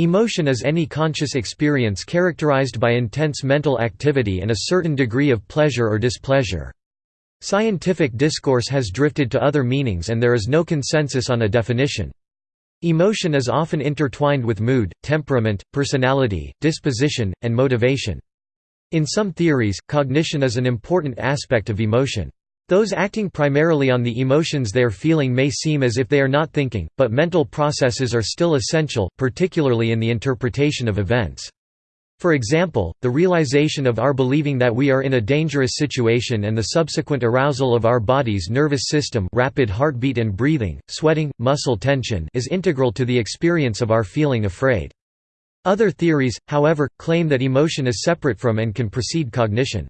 Emotion is any conscious experience characterized by intense mental activity and a certain degree of pleasure or displeasure. Scientific discourse has drifted to other meanings and there is no consensus on a definition. Emotion is often intertwined with mood, temperament, personality, disposition, and motivation. In some theories, cognition is an important aspect of emotion. Those acting primarily on the emotions they are feeling may seem as if they are not thinking, but mental processes are still essential, particularly in the interpretation of events. For example, the realization of our believing that we are in a dangerous situation and the subsequent arousal of our body's nervous system rapid heartbeat and breathing, sweating, muscle tension is integral to the experience of our feeling afraid. Other theories, however, claim that emotion is separate from and can precede cognition.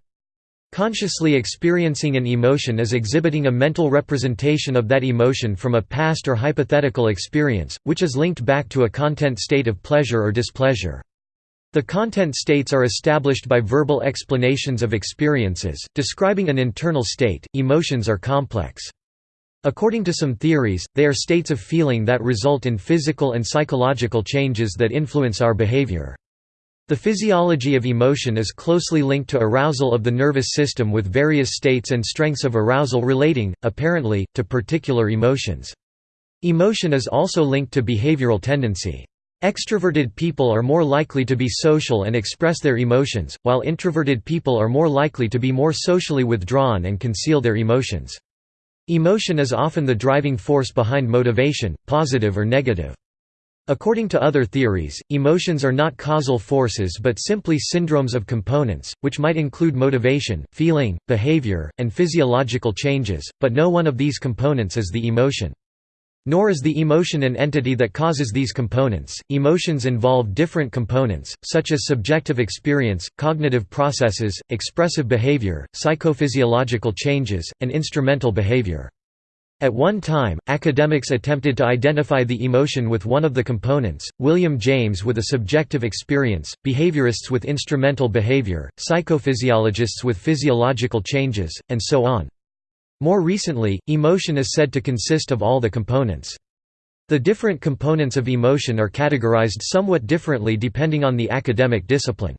Consciously experiencing an emotion is exhibiting a mental representation of that emotion from a past or hypothetical experience, which is linked back to a content state of pleasure or displeasure. The content states are established by verbal explanations of experiences, describing an internal state. Emotions are complex. According to some theories, they are states of feeling that result in physical and psychological changes that influence our behavior. The physiology of emotion is closely linked to arousal of the nervous system with various states and strengths of arousal relating, apparently, to particular emotions. Emotion is also linked to behavioral tendency. Extroverted people are more likely to be social and express their emotions, while introverted people are more likely to be more socially withdrawn and conceal their emotions. Emotion is often the driving force behind motivation, positive or negative. According to other theories, emotions are not causal forces but simply syndromes of components, which might include motivation, feeling, behavior, and physiological changes, but no one of these components is the emotion. Nor is the emotion an entity that causes these components. Emotions involve different components, such as subjective experience, cognitive processes, expressive behavior, psychophysiological changes, and instrumental behavior. At one time, academics attempted to identify the emotion with one of the components, William James with a subjective experience, behaviorists with instrumental behavior, psychophysiologists with physiological changes, and so on. More recently, emotion is said to consist of all the components. The different components of emotion are categorized somewhat differently depending on the academic discipline.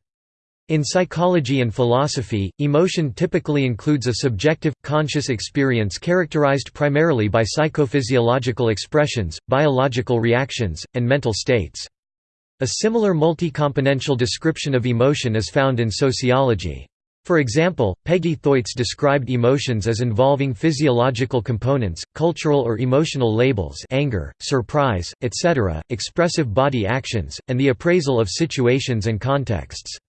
In psychology and philosophy, emotion typically includes a subjective, conscious experience characterized primarily by psychophysiological expressions, biological reactions, and mental states. A similar multi-componential description of emotion is found in sociology. For example, Peggy Thoits described emotions as involving physiological components, cultural or emotional labels anger, surprise, etc., expressive body actions, and the appraisal of situations and contexts.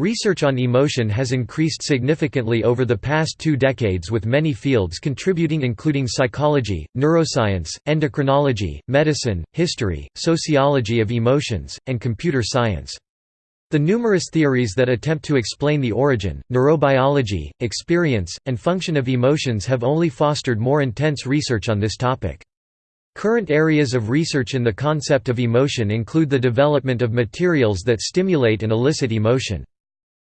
Research on emotion has increased significantly over the past two decades with many fields contributing including psychology, neuroscience, endocrinology, medicine, history, sociology of emotions, and computer science. The numerous theories that attempt to explain the origin, neurobiology, experience, and function of emotions have only fostered more intense research on this topic. Current areas of research in the concept of emotion include the development of materials that stimulate and elicit emotion.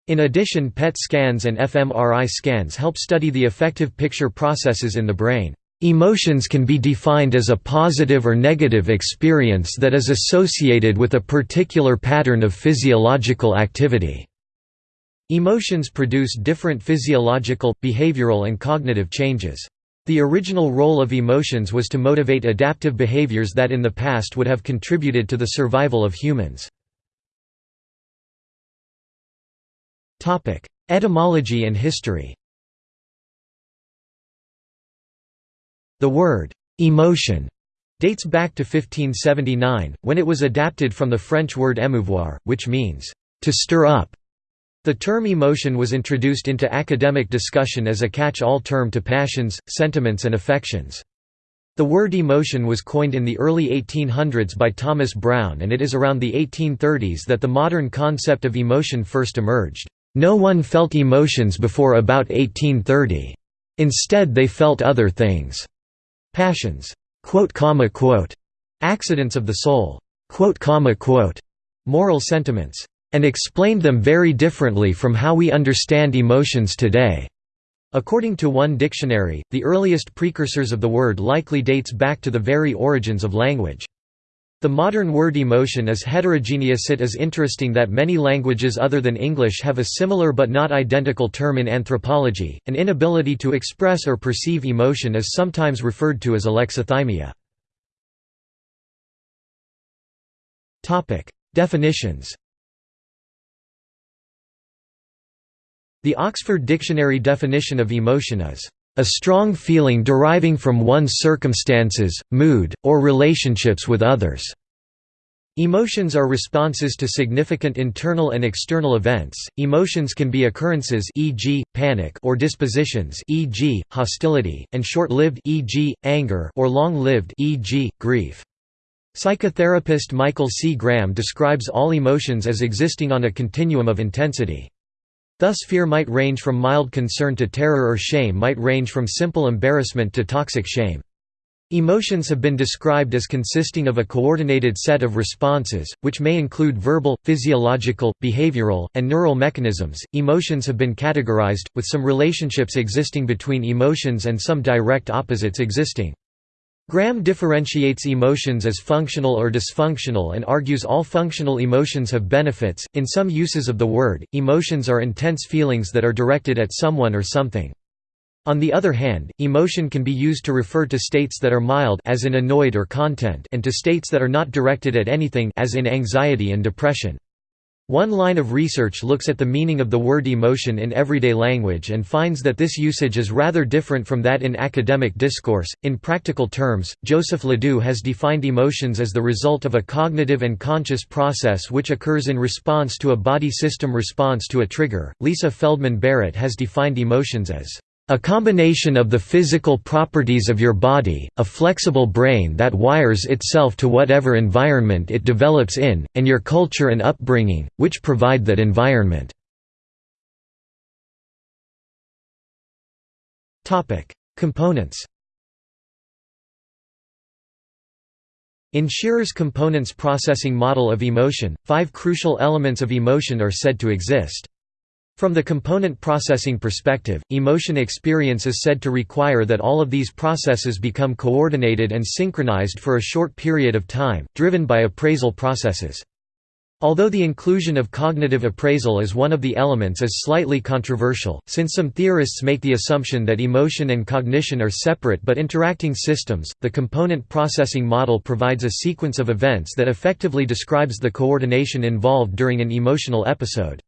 In addition PET scans and fMRI scans help study the affective picture processes in the brain. Emotions can be defined as a positive or negative experience that is associated with a particular pattern of physiological activity. Emotions produce different physiological, behavioral and cognitive changes. The original role of emotions was to motivate adaptive behaviors that in the past would have contributed to the survival of humans. Etymology and history The word «emotion» dates back to 1579, when it was adapted from the French word émouvoir, which means «to stir up». The term emotion was introduced into academic discussion as a catch-all term to passions, sentiments and affections. The word emotion was coined in the early 1800s by Thomas Brown and it is around the 1830s that the modern concept of emotion first emerged. No one felt emotions before about 1830. Instead they felt other things. Passions, accidents of the soul, moral sentiments, and explained them very differently from how we understand emotions today. According to one dictionary, the earliest precursors of the word likely dates back to the very origins of language. The modern word emotion is heterogeneous. It is interesting that many languages other than English have a similar but not identical term in anthropology. An inability to express or perceive emotion is sometimes referred to as alexithymia. Topic: Definitions. The Oxford Dictionary definition of emotion is a strong feeling deriving from one's circumstances, mood, or relationships with others. Emotions are responses to significant internal and external events. Emotions can be occurrences e.g., panic or dispositions e.g., hostility, and short-lived e.g., anger or long-lived e.g., grief. Psychotherapist Michael C. Graham describes all emotions as existing on a continuum of intensity. Thus fear might range from mild concern to terror or shame might range from simple embarrassment to toxic shame. Emotions have been described as consisting of a coordinated set of responses, which may include verbal, physiological, behavioral, and neural mechanisms. Emotions have been categorized, with some relationships existing between emotions and some direct opposites existing. Graham differentiates emotions as functional or dysfunctional and argues all functional emotions have benefits. In some uses of the word, emotions are intense feelings that are directed at someone or something. On the other hand, emotion can be used to refer to states that are mild as in annoyed or content and to states that are not directed at anything as in anxiety and depression. One line of research looks at the meaning of the word emotion in everyday language and finds that this usage is rather different from that in academic discourse. In practical terms, Joseph Ledoux has defined emotions as the result of a cognitive and conscious process which occurs in response to a body system response to a trigger. Lisa Feldman Barrett has defined emotions as a combination of the physical properties of your body, a flexible brain that wires itself to whatever environment it develops in, and your culture and upbringing, which provide that environment. Components In Scherer's components processing model of emotion, five crucial elements of emotion are said to exist. From the component processing perspective, emotion experience is said to require that all of these processes become coordinated and synchronized for a short period of time, driven by appraisal processes. Although the inclusion of cognitive appraisal as one of the elements is slightly controversial, since some theorists make the assumption that emotion and cognition are separate but interacting systems, the component processing model provides a sequence of events that effectively describes the coordination involved during an emotional episode.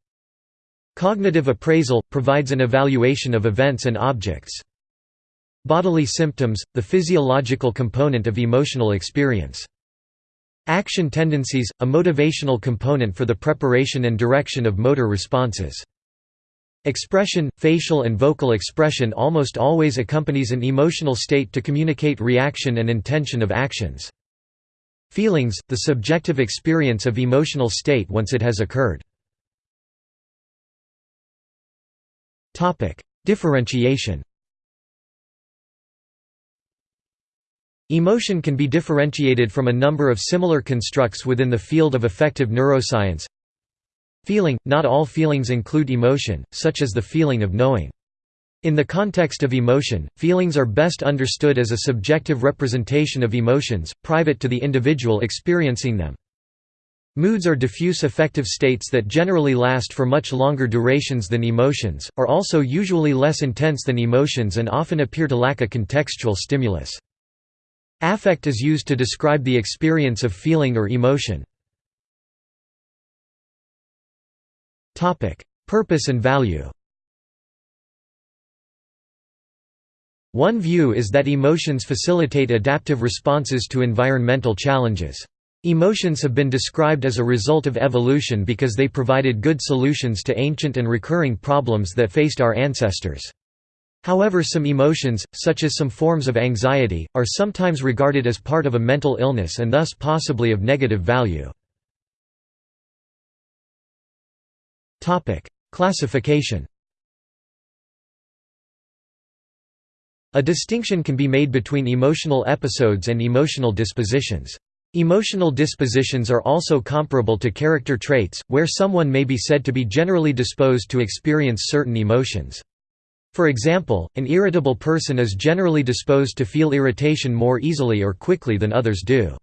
Cognitive appraisal – provides an evaluation of events and objects. Bodily symptoms – the physiological component of emotional experience. Action tendencies – a motivational component for the preparation and direction of motor responses. Expression – facial and vocal expression almost always accompanies an emotional state to communicate reaction and intention of actions. Feelings – the subjective experience of emotional state once it has occurred. Differentiation. Emotion can be differentiated from a number of similar constructs within the field of affective neuroscience. Feeling – Not all feelings include emotion, such as the feeling of knowing. In the context of emotion, feelings are best understood as a subjective representation of emotions, private to the individual experiencing them. Moods are diffuse affective states that generally last for much longer durations than emotions, are also usually less intense than emotions and often appear to lack a contextual stimulus. Affect is used to describe the experience of feeling or emotion. Purpose and value One view is that emotions facilitate adaptive responses to environmental challenges. Emotions have been described as a result of evolution because they provided good solutions to ancient and recurring problems that faced our ancestors. However some emotions, such as some forms of anxiety, are sometimes regarded as part of a mental illness and thus possibly of negative value. Classification A distinction can be made between emotional episodes and emotional dispositions. Emotional dispositions are also comparable to character traits, where someone may be said to be generally disposed to experience certain emotions. For example, an irritable person is generally disposed to feel irritation more easily or quickly than others do.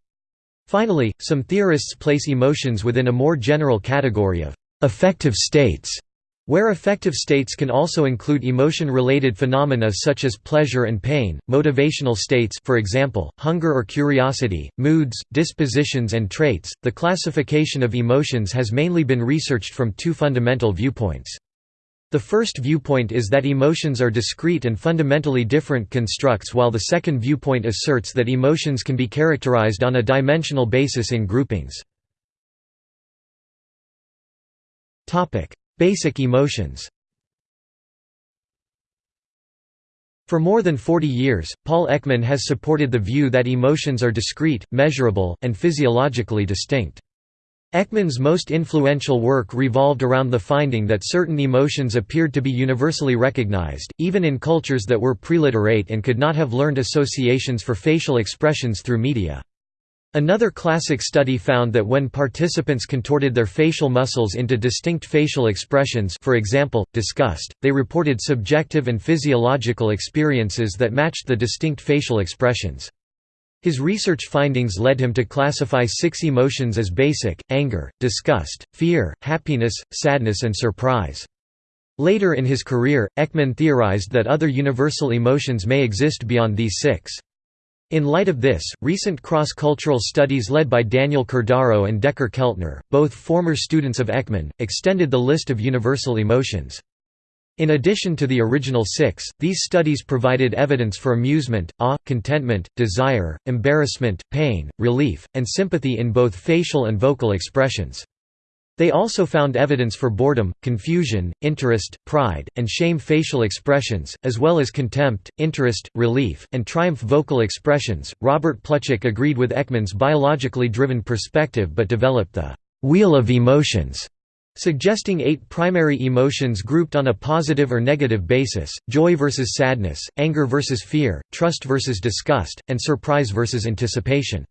Finally, some theorists place emotions within a more general category of affective states, where affective states can also include emotion-related phenomena such as pleasure and pain, motivational states for example, hunger or curiosity, moods, dispositions and traits. The classification of emotions has mainly been researched from two fundamental viewpoints. The first viewpoint is that emotions are discrete and fundamentally different constructs while the second viewpoint asserts that emotions can be characterized on a dimensional basis in groupings. Basic emotions For more than 40 years, Paul Ekman has supported the view that emotions are discrete, measurable, and physiologically distinct. Ekman's most influential work revolved around the finding that certain emotions appeared to be universally recognized, even in cultures that were preliterate and could not have learned associations for facial expressions through media. Another classic study found that when participants contorted their facial muscles into distinct facial expressions for example, disgust, they reported subjective and physiological experiences that matched the distinct facial expressions. His research findings led him to classify six emotions as basic, anger, disgust, fear, happiness, sadness and surprise. Later in his career, Ekman theorized that other universal emotions may exist beyond these six. In light of this, recent cross-cultural studies led by Daniel Cordaro and Dacher Keltner, both former students of Ekman, extended the list of universal emotions. In addition to the original six, these studies provided evidence for amusement, awe, contentment, desire, embarrassment, pain, relief, and sympathy in both facial and vocal expressions. They also found evidence for boredom, confusion, interest, pride, and shame facial expressions, as well as contempt, interest, relief, and triumph vocal expressions. Robert Plutchik agreed with Ekman's biologically driven perspective but developed the wheel of emotions, suggesting eight primary emotions grouped on a positive or negative basis joy versus sadness, anger versus fear, trust versus disgust, and surprise versus anticipation.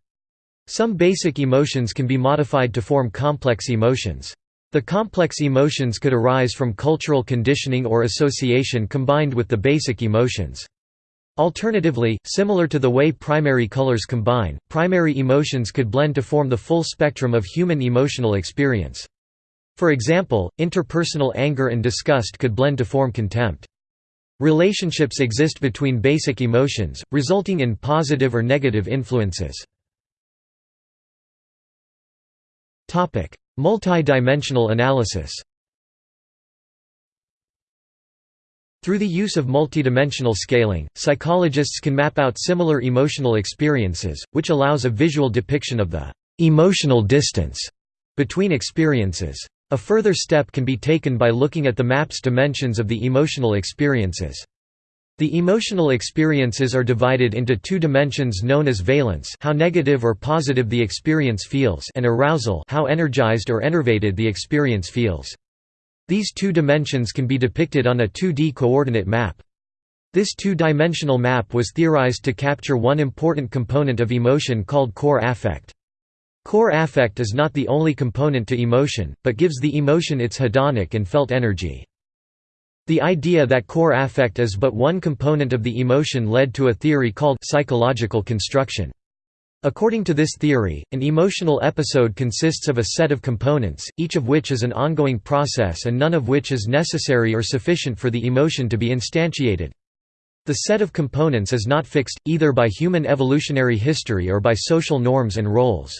Some basic emotions can be modified to form complex emotions. The complex emotions could arise from cultural conditioning or association combined with the basic emotions. Alternatively, similar to the way primary colors combine, primary emotions could blend to form the full spectrum of human emotional experience. For example, interpersonal anger and disgust could blend to form contempt. Relationships exist between basic emotions, resulting in positive or negative influences. Multi-dimensional analysis Through the use of multidimensional scaling, psychologists can map out similar emotional experiences, which allows a visual depiction of the «emotional distance» between experiences. A further step can be taken by looking at the map's dimensions of the emotional experiences. The emotional experiences are divided into two dimensions known as valence how negative or positive the experience feels and arousal how energized or enervated the experience feels. These two dimensions can be depicted on a 2D coordinate map. This two-dimensional map was theorized to capture one important component of emotion called core affect. Core affect is not the only component to emotion, but gives the emotion its hedonic and felt energy. The idea that core affect is but one component of the emotion led to a theory called psychological construction. According to this theory, an emotional episode consists of a set of components, each of which is an ongoing process and none of which is necessary or sufficient for the emotion to be instantiated. The set of components is not fixed, either by human evolutionary history or by social norms and roles.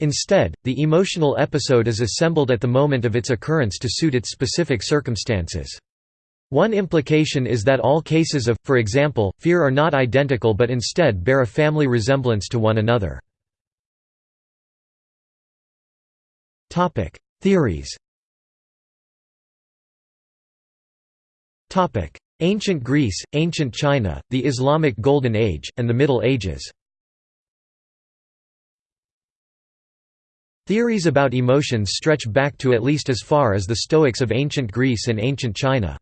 Instead, the emotional episode is assembled at the moment of its occurrence to suit its specific circumstances. One implication is that all cases of, for example, fear are not identical but instead bear a family resemblance to one another. Theories Ancient Greece, Ancient China, the Islamic Golden Age, and the Middle Ages Theories about emotions stretch back to at least as far as the Stoics of ancient Greece and ancient China.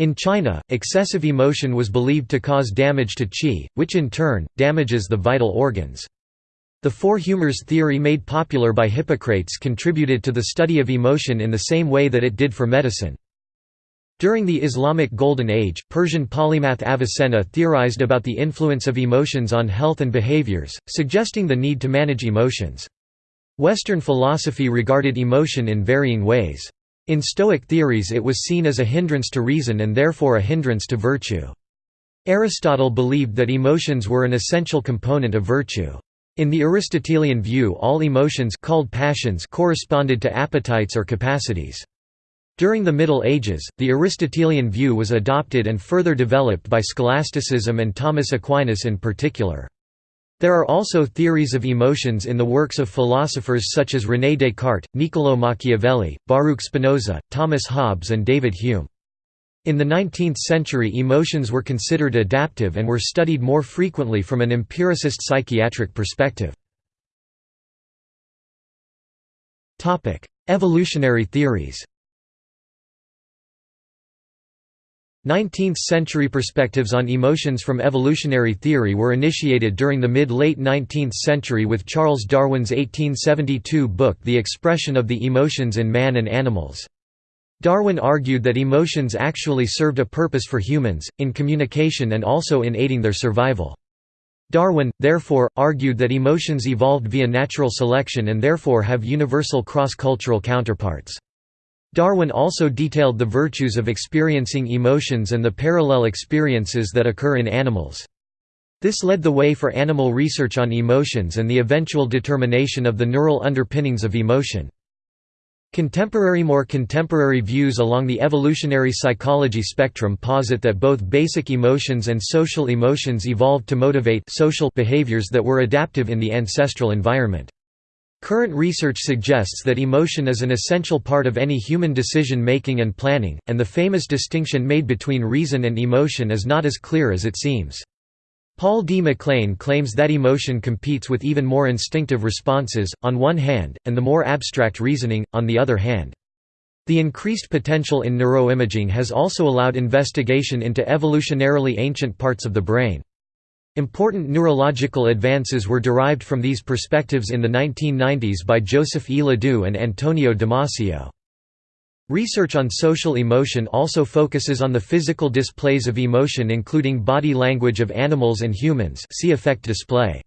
In China, excessive emotion was believed to cause damage to qi, which in turn, damages the vital organs. The four humors theory made popular by Hippocrates contributed to the study of emotion in the same way that it did for medicine. During the Islamic Golden Age, Persian polymath Avicenna theorized about the influence of emotions on health and behaviors, suggesting the need to manage emotions. Western philosophy regarded emotion in varying ways. In Stoic theories it was seen as a hindrance to reason and therefore a hindrance to virtue. Aristotle believed that emotions were an essential component of virtue. In the Aristotelian view all emotions called passions corresponded to appetites or capacities. During the Middle Ages, the Aristotelian view was adopted and further developed by scholasticism and Thomas Aquinas in particular. There are also theories of emotions in the works of philosophers such as René Descartes, Niccolò Machiavelli, Baruch Spinoza, Thomas Hobbes and David Hume. In the 19th century emotions were considered adaptive and were studied more frequently from an empiricist psychiatric perspective. Evolutionary theories 19th-century perspectives on emotions from evolutionary theory were initiated during the mid-late 19th century with Charles Darwin's 1872 book The Expression of the Emotions in Man and Animals. Darwin argued that emotions actually served a purpose for humans, in communication and also in aiding their survival. Darwin, therefore, argued that emotions evolved via natural selection and therefore have universal cross-cultural counterparts. Darwin also detailed the virtues of experiencing emotions and the parallel experiences that occur in animals. This led the way for animal research on emotions and the eventual determination of the neural underpinnings of emotion. Contemporary More contemporary views along the evolutionary psychology spectrum posit that both basic emotions and social emotions evolved to motivate social behaviors that were adaptive in the ancestral environment. Current research suggests that emotion is an essential part of any human decision-making and planning, and the famous distinction made between reason and emotion is not as clear as it seems. Paul D. MacLean claims that emotion competes with even more instinctive responses, on one hand, and the more abstract reasoning, on the other hand. The increased potential in neuroimaging has also allowed investigation into evolutionarily ancient parts of the brain. Important neurological advances were derived from these perspectives in the 1990s by Joseph E. Ledoux and Antonio Damasio. Research on social emotion also focuses on the physical displays of emotion including body language of animals and humans see affect display.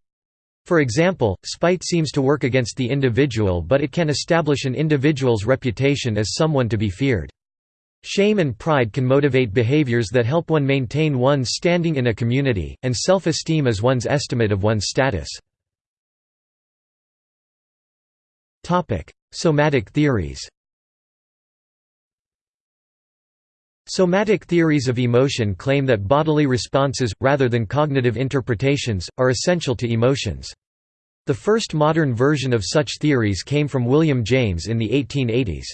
For example, spite seems to work against the individual but it can establish an individual's reputation as someone to be feared. Shame and pride can motivate behaviors that help one maintain one's standing in a community, and self-esteem is one's estimate of one's status. Somatic theories Somatic theories of emotion claim that bodily responses, rather than cognitive interpretations, are essential to emotions. The first modern version of such theories came from William James in the 1880s.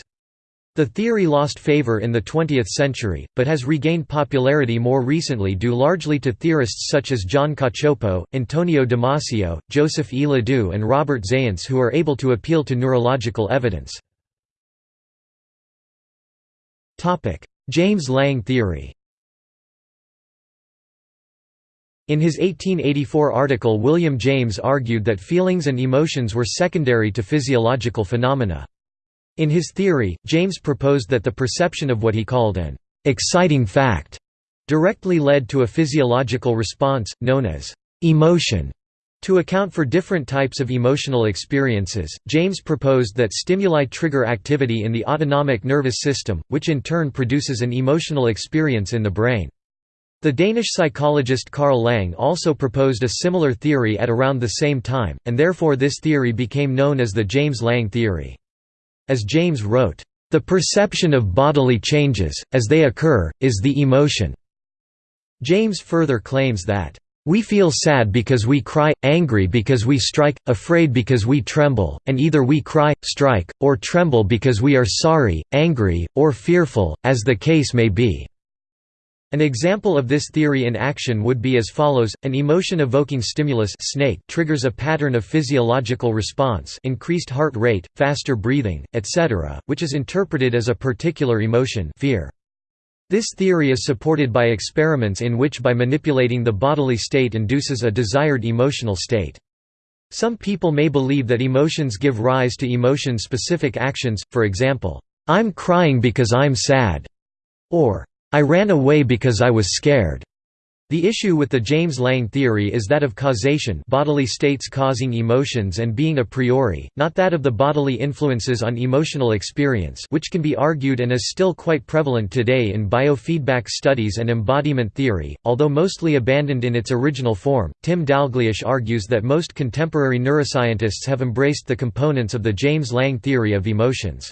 The theory lost favor in the 20th century, but has regained popularity more recently due largely to theorists such as John Cacioppo, Antonio Damasio, Joseph E. Ledoux and Robert Zajonc who are able to appeal to neurological evidence. James Lange theory In his 1884 article William James argued that feelings and emotions were secondary to physiological phenomena. In his theory, James proposed that the perception of what he called an exciting fact directly led to a physiological response, known as emotion. To account for different types of emotional experiences, James proposed that stimuli trigger activity in the autonomic nervous system, which in turn produces an emotional experience in the brain. The Danish psychologist Carl Lange also proposed a similar theory at around the same time, and therefore this theory became known as the James Lange theory. As James wrote, "...the perception of bodily changes, as they occur, is the emotion." James further claims that, "...we feel sad because we cry, angry because we strike, afraid because we tremble, and either we cry, strike, or tremble because we are sorry, angry, or fearful, as the case may be." An example of this theory in action would be as follows, an emotion-evoking stimulus snake triggers a pattern of physiological response increased heart rate, faster breathing, etc., which is interpreted as a particular emotion fear. This theory is supported by experiments in which by manipulating the bodily state induces a desired emotional state. Some people may believe that emotions give rise to emotion-specific actions, for example, "'I'm crying because I'm sad' or "'I ran away because I was scared'". The issue with the James Lange theory is that of causation bodily states causing emotions and being a priori, not that of the bodily influences on emotional experience which can be argued and is still quite prevalent today in biofeedback studies and embodiment theory, although mostly abandoned in its original form. Tim Dalgleish argues that most contemporary neuroscientists have embraced the components of the James Lange theory of emotions.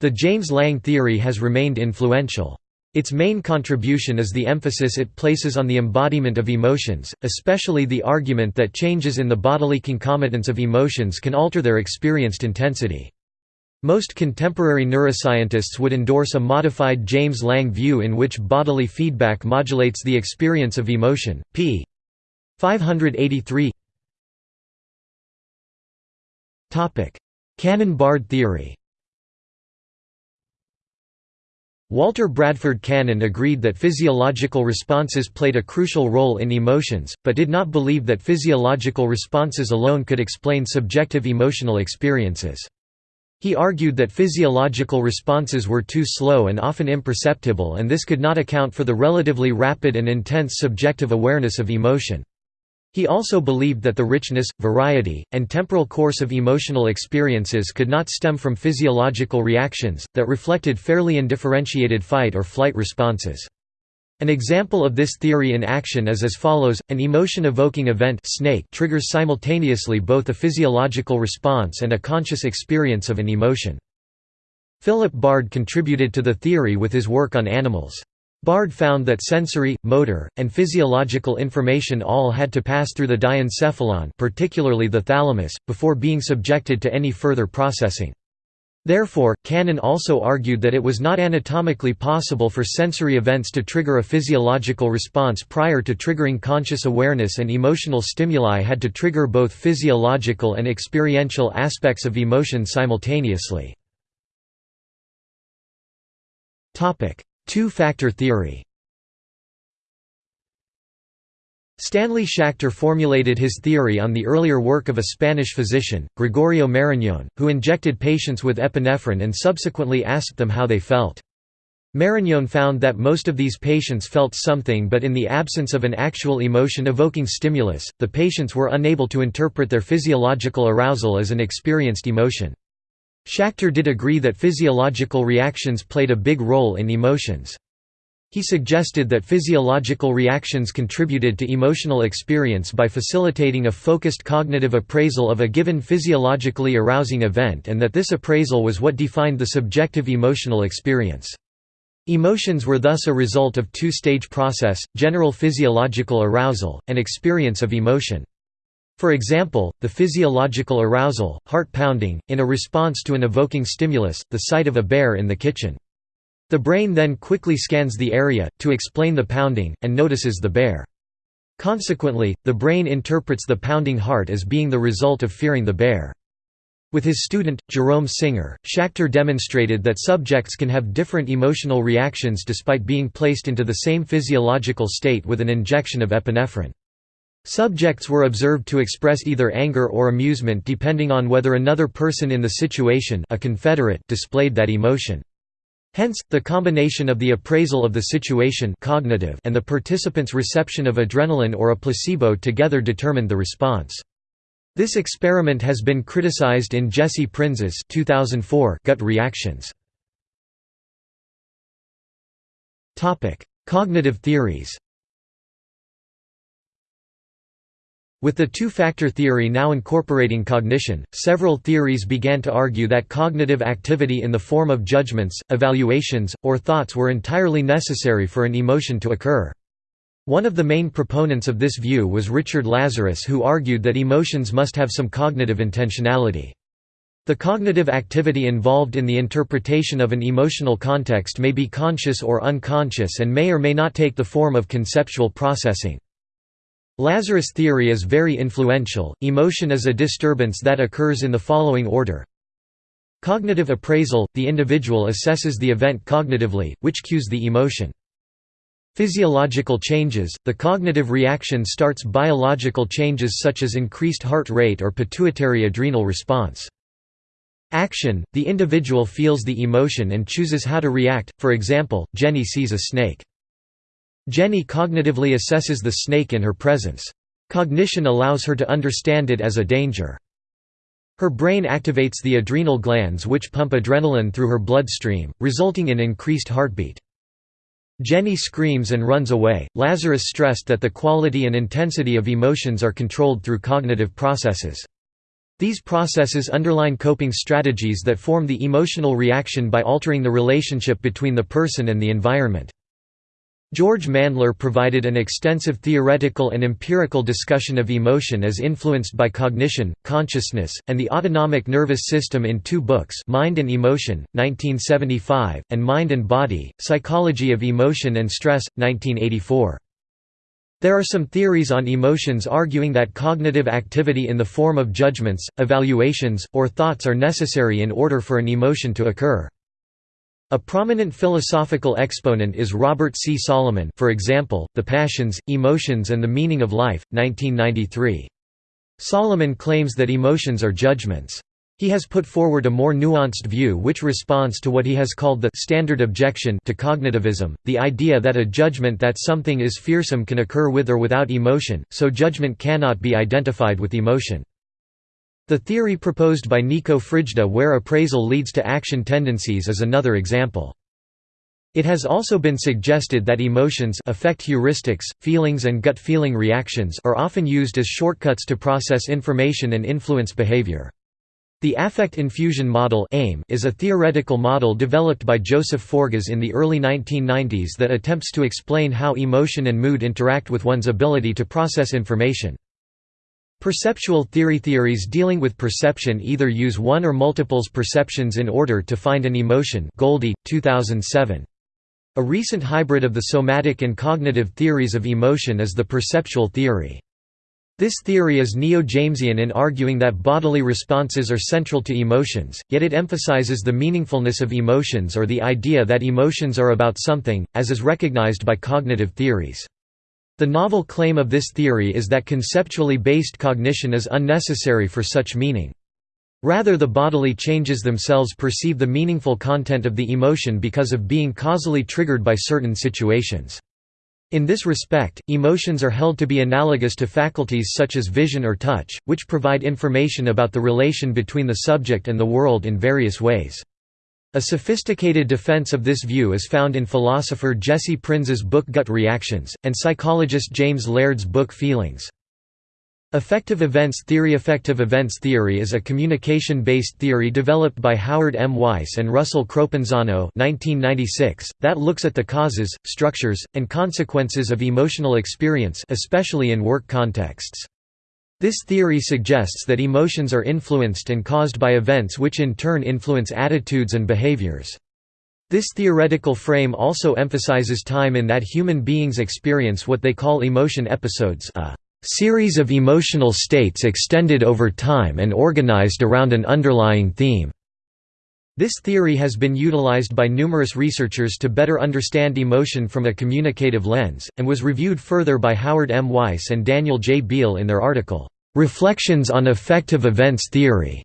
The James Lange theory has remained influential. Its main contribution is the emphasis it places on the embodiment of emotions, especially the argument that changes in the bodily concomitants of emotions can alter their experienced intensity. Most contemporary neuroscientists would endorse a modified James Lange view in which bodily feedback modulates the experience of emotion. p. 583 Cannon-Bard theory Walter Bradford Cannon agreed that physiological responses played a crucial role in emotions, but did not believe that physiological responses alone could explain subjective emotional experiences. He argued that physiological responses were too slow and often imperceptible and this could not account for the relatively rapid and intense subjective awareness of emotion. He also believed that the richness, variety, and temporal course of emotional experiences could not stem from physiological reactions, that reflected fairly undifferentiated fight or flight responses. An example of this theory in action is as follows, an emotion-evoking event snake triggers simultaneously both a physiological response and a conscious experience of an emotion. Philip Bard contributed to the theory with his work on animals. Bard found that sensory, motor, and physiological information all had to pass through the diencephalon particularly the thalamus, before being subjected to any further processing. Therefore, Cannon also argued that it was not anatomically possible for sensory events to trigger a physiological response prior to triggering conscious awareness and emotional stimuli had to trigger both physiological and experiential aspects of emotion simultaneously. Two-factor theory Stanley Schachter formulated his theory on the earlier work of a Spanish physician, Gregorio Marañón, who injected patients with epinephrine and subsequently asked them how they felt. Marañón found that most of these patients felt something but in the absence of an actual emotion-evoking stimulus, the patients were unable to interpret their physiological arousal as an experienced emotion. Schachter did agree that physiological reactions played a big role in emotions. He suggested that physiological reactions contributed to emotional experience by facilitating a focused cognitive appraisal of a given physiologically arousing event and that this appraisal was what defined the subjective emotional experience. Emotions were thus a result of two-stage process, general physiological arousal, and experience of emotion. For example, the physiological arousal, heart pounding, in a response to an evoking stimulus, the sight of a bear in the kitchen. The brain then quickly scans the area, to explain the pounding, and notices the bear. Consequently, the brain interprets the pounding heart as being the result of fearing the bear. With his student, Jerome Singer, Schachter demonstrated that subjects can have different emotional reactions despite being placed into the same physiological state with an injection of epinephrine. Subjects were observed to express either anger or amusement depending on whether another person in the situation a confederate displayed that emotion. Hence, the combination of the appraisal of the situation cognitive and the participant's reception of adrenaline or a placebo together determined the response. This experiment has been criticized in Jesse Prinz's 2004 gut reactions. Cognitive theories With the two-factor theory now incorporating cognition, several theories began to argue that cognitive activity in the form of judgments, evaluations, or thoughts were entirely necessary for an emotion to occur. One of the main proponents of this view was Richard Lazarus who argued that emotions must have some cognitive intentionality. The cognitive activity involved in the interpretation of an emotional context may be conscious or unconscious and may or may not take the form of conceptual processing. Lazarus theory is very influential. Emotion is a disturbance that occurs in the following order. Cognitive appraisal – the individual assesses the event cognitively, which cues the emotion. Physiological changes – the cognitive reaction starts biological changes such as increased heart rate or pituitary adrenal response. Action – The individual feels the emotion and chooses how to react, for example, Jenny sees a snake. Jenny cognitively assesses the snake in her presence. Cognition allows her to understand it as a danger. Her brain activates the adrenal glands which pump adrenaline through her bloodstream, resulting in increased heartbeat. Jenny screams and runs away. Lazarus stressed that the quality and intensity of emotions are controlled through cognitive processes. These processes underline coping strategies that form the emotional reaction by altering the relationship between the person and the environment. George Mandler provided an extensive theoretical and empirical discussion of emotion as influenced by cognition, consciousness, and the autonomic nervous system in two books Mind and Emotion, 1975, and Mind and Body, Psychology of Emotion and Stress, 1984. There are some theories on emotions arguing that cognitive activity in the form of judgments, evaluations, or thoughts are necessary in order for an emotion to occur. A prominent philosophical exponent is Robert C. Solomon for example, The Passions, Emotions and the Meaning of Life, 1993. Solomon claims that emotions are judgments. He has put forward a more nuanced view which responds to what he has called the «standard objection» to cognitivism, the idea that a judgment that something is fearsome can occur with or without emotion, so judgment cannot be identified with emotion. The theory proposed by Nico Frijda where appraisal leads to action tendencies is another example. It has also been suggested that emotions affect heuristics, feelings and gut feeling reactions are often used as shortcuts to process information and influence behavior. The affect infusion model is a theoretical model developed by Joseph Forgas in the early 1990s that attempts to explain how emotion and mood interact with one's ability to process information. Perceptual theory theories dealing with perception either use one or multiples perceptions in order to find an emotion Goldie, 2007. A recent hybrid of the somatic and cognitive theories of emotion is the perceptual theory. This theory is neo-Jamesian in arguing that bodily responses are central to emotions, yet it emphasizes the meaningfulness of emotions or the idea that emotions are about something, as is recognized by cognitive theories. The novel claim of this theory is that conceptually based cognition is unnecessary for such meaning. Rather the bodily changes themselves perceive the meaningful content of the emotion because of being causally triggered by certain situations. In this respect, emotions are held to be analogous to faculties such as vision or touch, which provide information about the relation between the subject and the world in various ways. A sophisticated defense of this view is found in philosopher Jesse Prinz's book Gut Reactions, and psychologist James Laird's book Feelings. Affective events theory Affective events theory is a communication-based theory developed by Howard M. Weiss and Russell Cropanzano that looks at the causes, structures, and consequences of emotional experience especially in work contexts. This theory suggests that emotions are influenced and caused by events which in turn influence attitudes and behaviors. This theoretical frame also emphasizes time in that human beings experience what they call emotion episodes a series of emotional states extended over time and organized around an underlying theme. This theory has been utilized by numerous researchers to better understand emotion from a communicative lens, and was reviewed further by Howard M. Weiss and Daniel J. Beal in their article, "'Reflections on Affective Events Theory'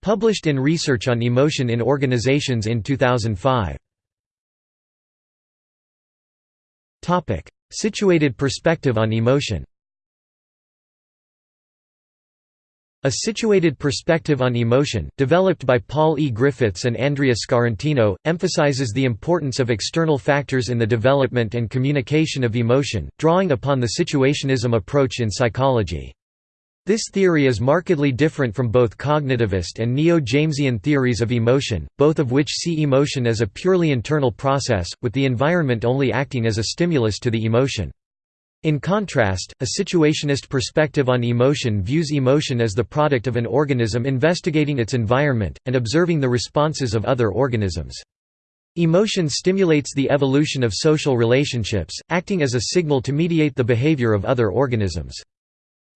published in Research on Emotion in Organizations in 2005. Situated perspective on emotion A situated perspective on emotion, developed by Paul E. Griffiths and Andrea Scarantino, emphasizes the importance of external factors in the development and communication of emotion, drawing upon the situationism approach in psychology. This theory is markedly different from both cognitivist and neo-Jamesian theories of emotion, both of which see emotion as a purely internal process, with the environment only acting as a stimulus to the emotion. In contrast, a situationist perspective on emotion views emotion as the product of an organism investigating its environment, and observing the responses of other organisms. Emotion stimulates the evolution of social relationships, acting as a signal to mediate the behavior of other organisms.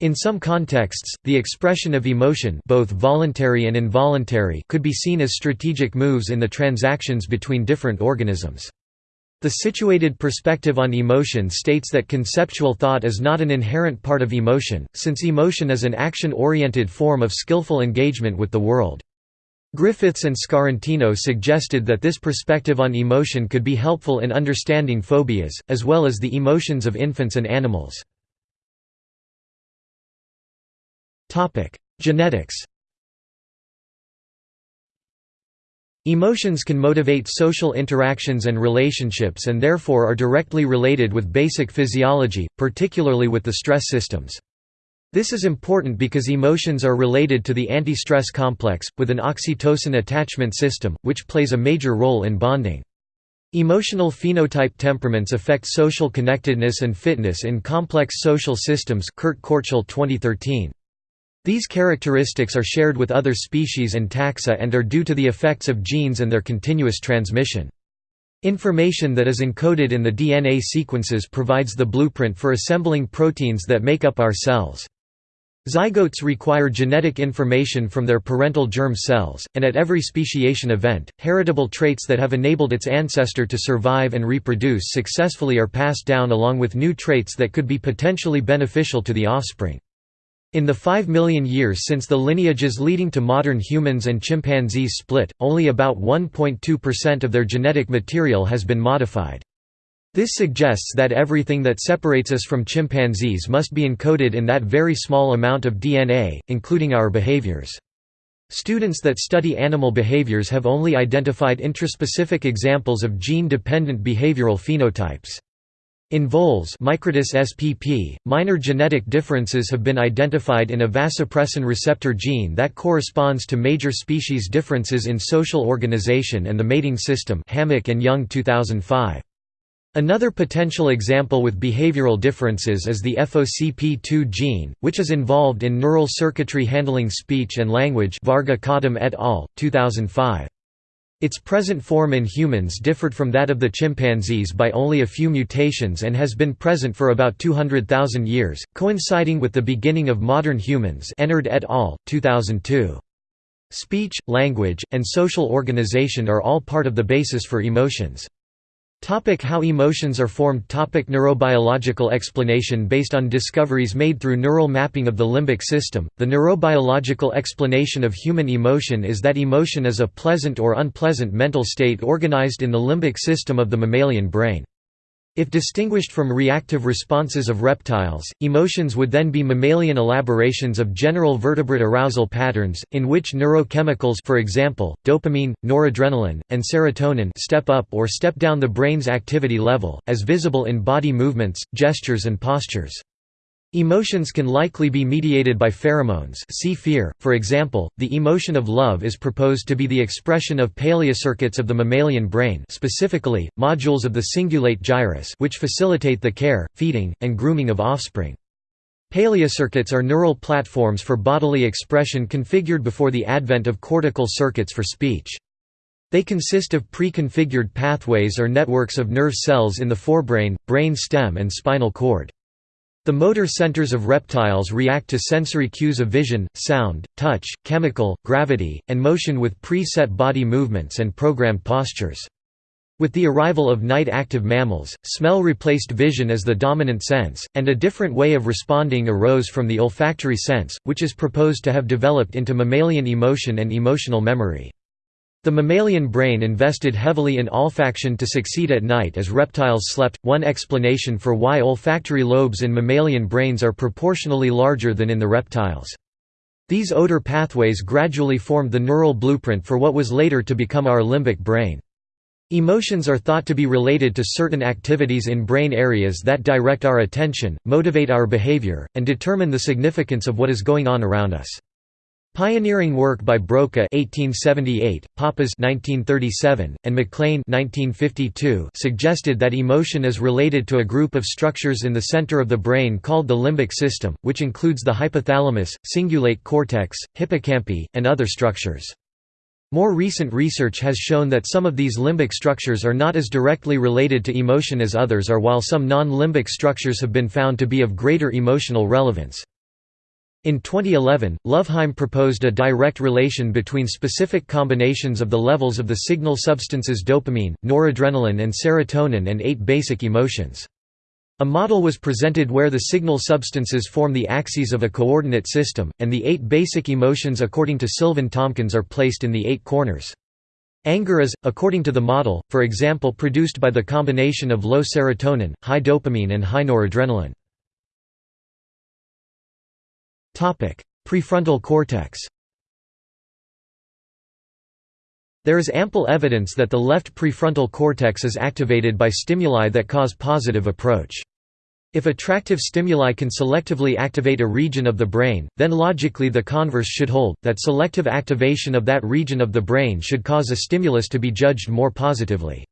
In some contexts, the expression of emotion both voluntary and involuntary could be seen as strategic moves in the transactions between different organisms. The situated perspective on emotion states that conceptual thought is not an inherent part of emotion, since emotion is an action-oriented form of skillful engagement with the world. Griffiths and Scarantino suggested that this perspective on emotion could be helpful in understanding phobias, as well as the emotions of infants and animals. Genetics Emotions can motivate social interactions and relationships and therefore are directly related with basic physiology, particularly with the stress systems. This is important because emotions are related to the anti-stress complex, with an oxytocin attachment system, which plays a major role in bonding. Emotional phenotype temperaments affect social connectedness and fitness in complex social systems Kurt Kotrschal 2013. These characteristics are shared with other species and taxa and are due to the effects of genes and their continuous transmission. Information that is encoded in the DNA sequences provides the blueprint for assembling proteins that make up our cells. Zygotes require genetic information from their parental germ cells, and at every speciation event, heritable traits that have enabled its ancestor to survive and reproduce successfully are passed down along with new traits that could be potentially beneficial to the offspring. In the 5 million years since the lineages leading to modern humans and chimpanzees split, only about 1.2% of their genetic material has been modified. This suggests that everything that separates us from chimpanzees must be encoded in that very small amount of DNA, including our behaviors. Students that study animal behaviors have only identified intraspecific examples of gene-dependent behavioral phenotypes. In voles Microtus spp, minor genetic differences have been identified in a vasopressin receptor gene that corresponds to major species differences in social organization and the mating system Hammock and Young 2005. Another potential example with behavioral differences is the FOXP2 gene, which is involved in neural circuitry handling speech and language Varga et al., 2005. Its present form in humans differed from that of the chimpanzees by only a few mutations and has been present for about 200,000 years, coinciding with the beginning of modern humans Enard et al., 2002. Speech, language, and social organization are all part of the basis for emotions. Topic how emotions are formed Topic Neurobiological explanation Based on discoveries made through neural mapping of the limbic system, the neurobiological explanation of human emotion is that emotion is a pleasant or unpleasant mental state organized in the limbic system of the mammalian brain. If distinguished from reactive responses of reptiles, emotions would then be mammalian elaborations of general vertebrate arousal patterns, in which neurochemicals for example, dopamine, noradrenaline, and serotonin step up or step down the brain's activity level, as visible in body movements, gestures and postures. Emotions can likely be mediated by pheromones see fear, for example, the emotion of love is proposed to be the expression of paleocircuits of the mammalian brain specifically, modules of the cingulate gyrus which facilitate the care, feeding, and grooming of offspring. Paleocircuits are neural platforms for bodily expression configured before the advent of cortical circuits for speech. They consist of pre-configured pathways or networks of nerve cells in the forebrain, brain stem and spinal cord. The motor centers of reptiles react to sensory cues of vision, sound, touch, chemical, gravity, and motion with pre-set body movements and programmed postures. With the arrival of night-active mammals, smell replaced vision as the dominant sense, and a different way of responding arose from the olfactory sense, which is proposed to have developed into mammalian emotion and emotional memory. The mammalian brain invested heavily in olfaction to succeed at night as reptiles slept. One explanation for why olfactory lobes in mammalian brains are proportionally larger than in the reptiles. These odor pathways gradually formed the neural blueprint for what was later to become our limbic brain. Emotions are thought to be related to certain activities in brain areas that direct our attention, motivate our behavior, and determine the significance of what is going on around us. Pioneering work by Broca (1878), Papez (1937), and MacLean (1952) suggested that emotion is related to a group of structures in the center of the brain called the limbic system, which includes the hypothalamus, cingulate cortex, hippocampi, and other structures. More recent research has shown that some of these limbic structures are not as directly related to emotion as others are while some non-limbic structures have been found to be of greater emotional relevance. In 2011, Lövheim proposed a direct relation between specific combinations of the levels of the signal substances dopamine, noradrenaline and serotonin and eight basic emotions. A model was presented where the signal substances form the axes of a coordinate system, and the eight basic emotions according to Sylvan Tomkins are placed in the eight corners. Anger is, according to the model, for example produced by the combination of low serotonin, high dopamine and high noradrenaline. Prefrontal cortex There is ample evidence that the left prefrontal cortex is activated by stimuli that cause positive approach. If attractive stimuli can selectively activate a region of the brain, then logically the converse should hold, that selective activation of that region of the brain should cause a stimulus to be judged more positively.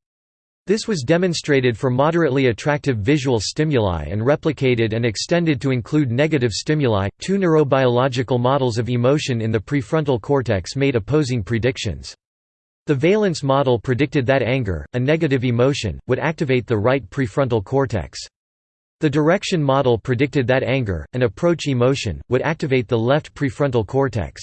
This was demonstrated for moderately attractive visual stimuli and replicated and extended to include negative stimuli. Two neurobiological models of emotion in the prefrontal cortex made opposing predictions. The valence model predicted that anger, a negative emotion, would activate the right prefrontal cortex. The direction model predicted that anger, an approach emotion, would activate the left prefrontal cortex.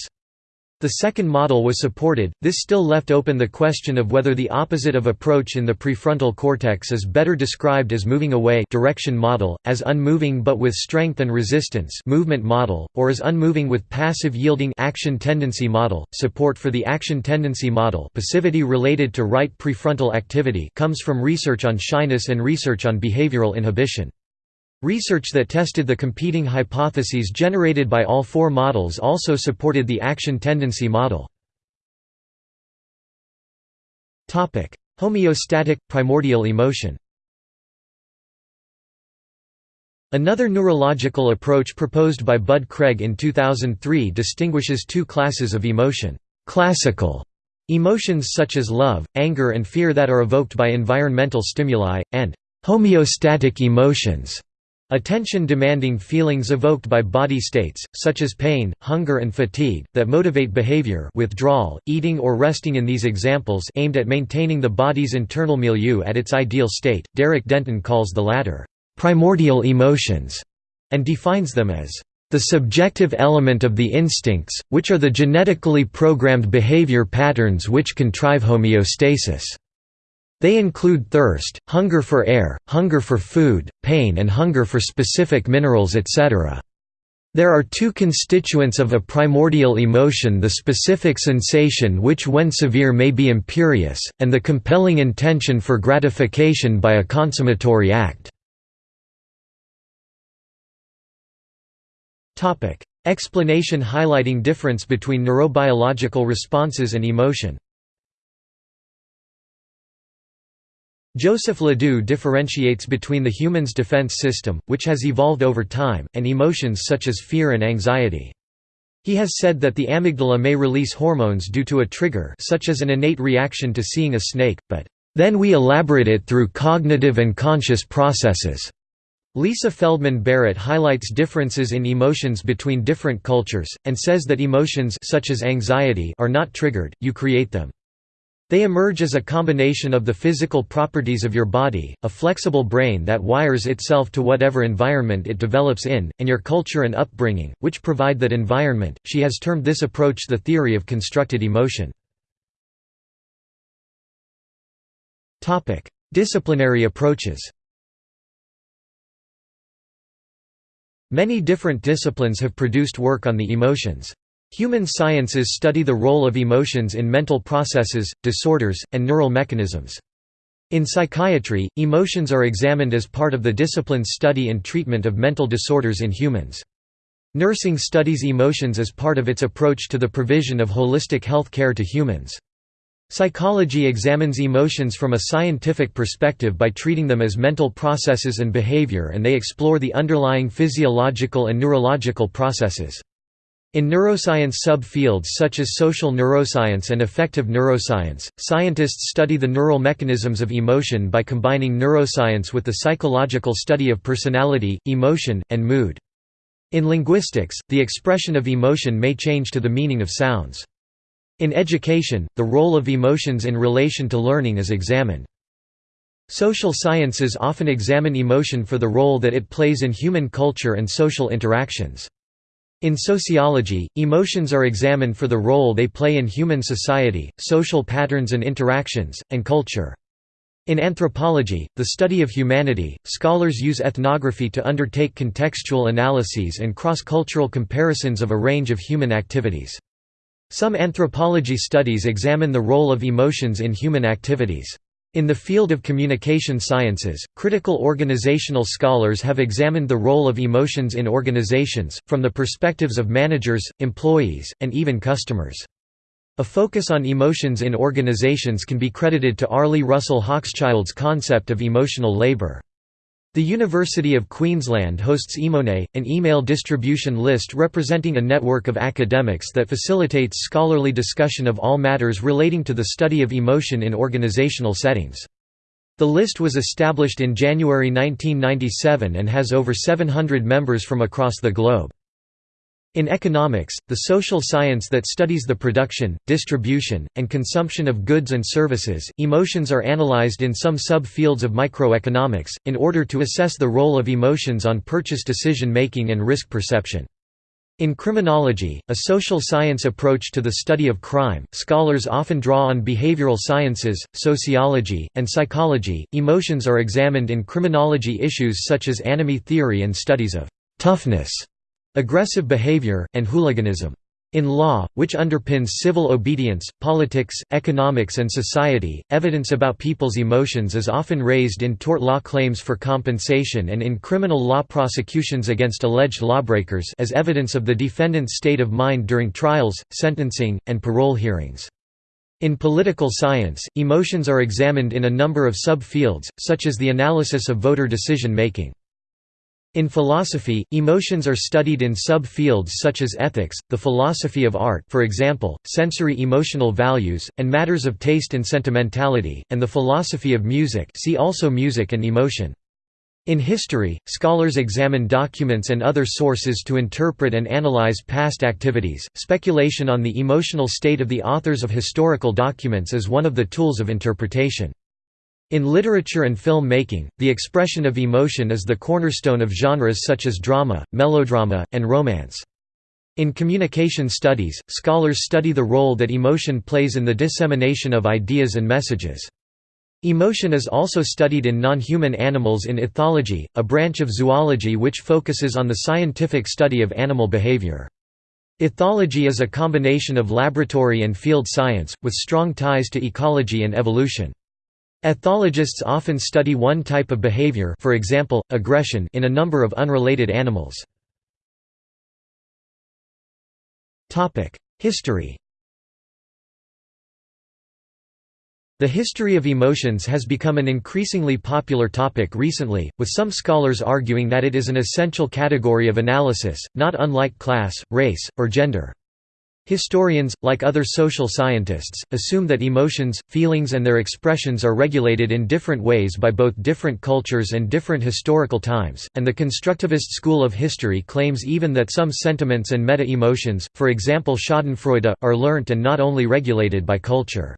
The second model was supported, this still left open the question of whether the opposite of approach in the prefrontal cortex is better described as moving away direction model, as unmoving but with strength and resistance movement model, or as unmoving with passive yielding action tendency model. Support for the action tendency model passivity related to right prefrontal activity comes from research on shyness and research on behavioral inhibition. Research that tested the competing hypotheses generated by all four models also supported the action tendency model. Homeostatic, primordial emotion Another neurological approach proposed by Bud Craig in 2003 distinguishes two classes of emotion, classical emotions such as love, anger and fear that are evoked by environmental stimuli, and homeostatic emotions Attention-demanding feelings evoked by body states, such as pain, hunger and fatigue, that motivate behavior withdrawal, eating or resting in these examples aimed at maintaining the body's internal milieu at its ideal state. Derek Denton calls the latter, "...primordial emotions", and defines them as, "...the subjective element of the instincts, which are the genetically programmed behavior patterns which contrive homeostasis." They include thirst, hunger for air, hunger for food, pain and hunger for specific minerals etc. There are two constituents of a primordial emotion the specific sensation which when severe may be imperious, and the compelling intention for gratification by a consummatory act. Explanation highlighting difference between neurobiological responses and emotion Joseph LeDoux differentiates between the human's defense system, which has evolved over time, and emotions such as fear and anxiety. He has said that the amygdala may release hormones due to a trigger such as an innate reaction to seeing a snake, but, "...then we elaborate it through cognitive and conscious processes." Lisa Feldman Barrett highlights differences in emotions between different cultures, and says that emotions such as anxiety are not triggered, you create them. They emerge as a combination of the physical properties of your body, a flexible brain that wires itself to whatever environment it develops in, and your culture and upbringing, which provide that environment. She has termed this approach the theory of constructed emotion. Topic: Disciplinary approaches. Many different disciplines have produced work on the emotions. Human sciences study the role of emotions in mental processes, disorders, and neural mechanisms. In psychiatry, emotions are examined as part of the discipline's study and treatment of mental disorders in humans. Nursing studies emotions as part of its approach to the provision of holistic health care to humans. Psychology examines emotions from a scientific perspective by treating them as mental processes and behavior and they explore the underlying physiological and neurological processes. In neuroscience subfields such as social neuroscience and affective neuroscience, scientists study the neural mechanisms of emotion by combining neuroscience with the psychological study of personality, emotion, and mood. In linguistics, the expression of emotion may change to the meaning of sounds. In education, the role of emotions in relation to learning is examined. Social sciences often examine emotion for the role that it plays in human culture and social interactions. In sociology, emotions are examined for the role they play in human society, social patterns and interactions, and culture. In anthropology, the study of humanity, scholars use ethnography to undertake contextual analyses and cross-cultural comparisons of a range of human activities. Some anthropology studies examine the role of emotions in human activities. In the field of communication sciences, critical organizational scholars have examined the role of emotions in organizations, from the perspectives of managers, employees, and even customers. A focus on emotions in organizations can be credited to Arlie Russell Hochschild's concept of emotional labor. The University of Queensland hosts EmoNet, an email distribution list representing a network of academics that facilitates scholarly discussion of all matters relating to the study of emotion in organizational settings. The list was established in January 1997 and has over 700 members from across the globe. In economics, the social science that studies the production, distribution, and consumption of goods and services, emotions are analyzed in some sub-fields of microeconomics, in order to assess the role of emotions on purchase decision-making and risk perception. In criminology, a social science approach to the study of crime, scholars often draw on behavioral sciences, sociology, and psychology. Emotions are examined in criminology issues such as anomie theory and studies of toughness aggressive behavior, and hooliganism. In law, which underpins civil obedience, politics, economics and society, evidence about people's emotions is often raised in tort law claims for compensation and in criminal law prosecutions against alleged lawbreakers as evidence of the defendant's state of mind during trials, sentencing, and parole hearings. In political science, emotions are examined in a number of sub-fields, such as the analysis of voter decision-making. In philosophy, emotions are studied in sub-fields such as ethics, the philosophy of art for example, sensory emotional values, and matters of taste and sentimentality, and the philosophy of music see also music and emotion. In history, scholars examine documents and other sources to interpret and analyze past activities. Speculation on the emotional state of the authors of historical documents is one of the tools of interpretation. In literature and film making, the expression of emotion is the cornerstone of genres such as drama, melodrama, and romance. In communication studies, scholars study the role that emotion plays in the dissemination of ideas and messages. Emotion is also studied in non-human animals in ethology, a branch of zoology which focuses on the scientific study of animal behavior. Ethology is a combination of laboratory and field science, with strong ties to ecology and evolution. Ethologists often study one type of behavior for example, aggression in a number of unrelated animals. History The history of emotions has become an increasingly popular topic recently, with some scholars arguing that it is an essential category of analysis, not unlike class, race, or gender. Historians, like other social scientists, assume that emotions, feelings and their expressions are regulated in different ways by both different cultures and different historical times, and the constructivist school of history claims even that some sentiments and meta-emotions, for example schadenfreude, are learnt and not only regulated by culture.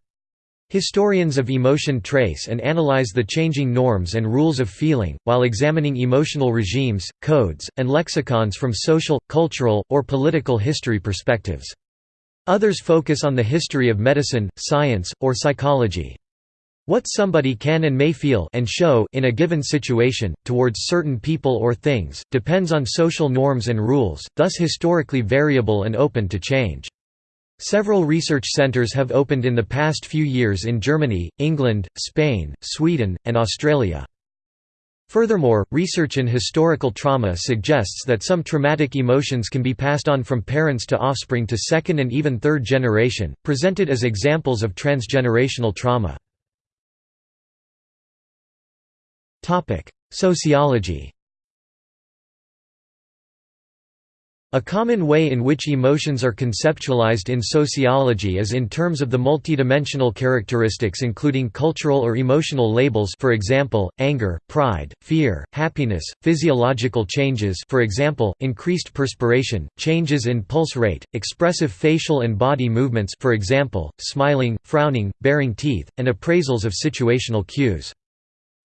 Historians of emotion trace and analyze the changing norms and rules of feeling, while examining emotional regimes, codes, and lexicons from social, cultural, or political history perspectives. Others focus on the history of medicine, science, or psychology. What somebody can and may feel and show in a given situation, towards certain people or things, depends on social norms and rules, thus historically variable and open to change. Several research centers have opened in the past few years in Germany, England, Spain, Sweden, and Australia. Furthermore, research in historical trauma suggests that some traumatic emotions can be passed on from parents to offspring to second and even third generation, presented as examples of transgenerational trauma. Sociology A common way in which emotions are conceptualized in sociology is in terms of the multidimensional characteristics including cultural or emotional labels for example, anger, pride, fear, happiness, physiological changes for example, increased perspiration, changes in pulse rate, expressive facial and body movements for example, smiling, frowning, baring teeth, and appraisals of situational cues.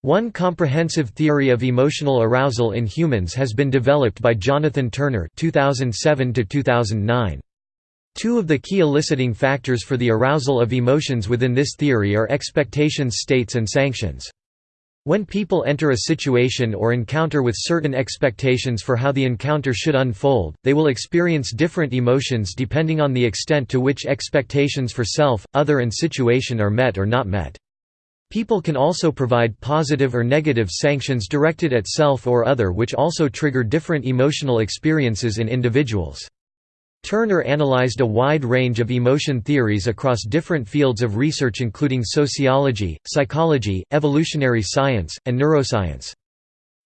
One comprehensive theory of emotional arousal in humans has been developed by Jonathan Turner 2007 -2009. Two of the key eliciting factors for the arousal of emotions within this theory are expectations states and sanctions. When people enter a situation or encounter with certain expectations for how the encounter should unfold, they will experience different emotions depending on the extent to which expectations for self, other and situation are met or not met. People can also provide positive or negative sanctions directed at self or other which also trigger different emotional experiences in individuals. Turner analyzed a wide range of emotion theories across different fields of research including sociology, psychology, evolutionary science, and neuroscience.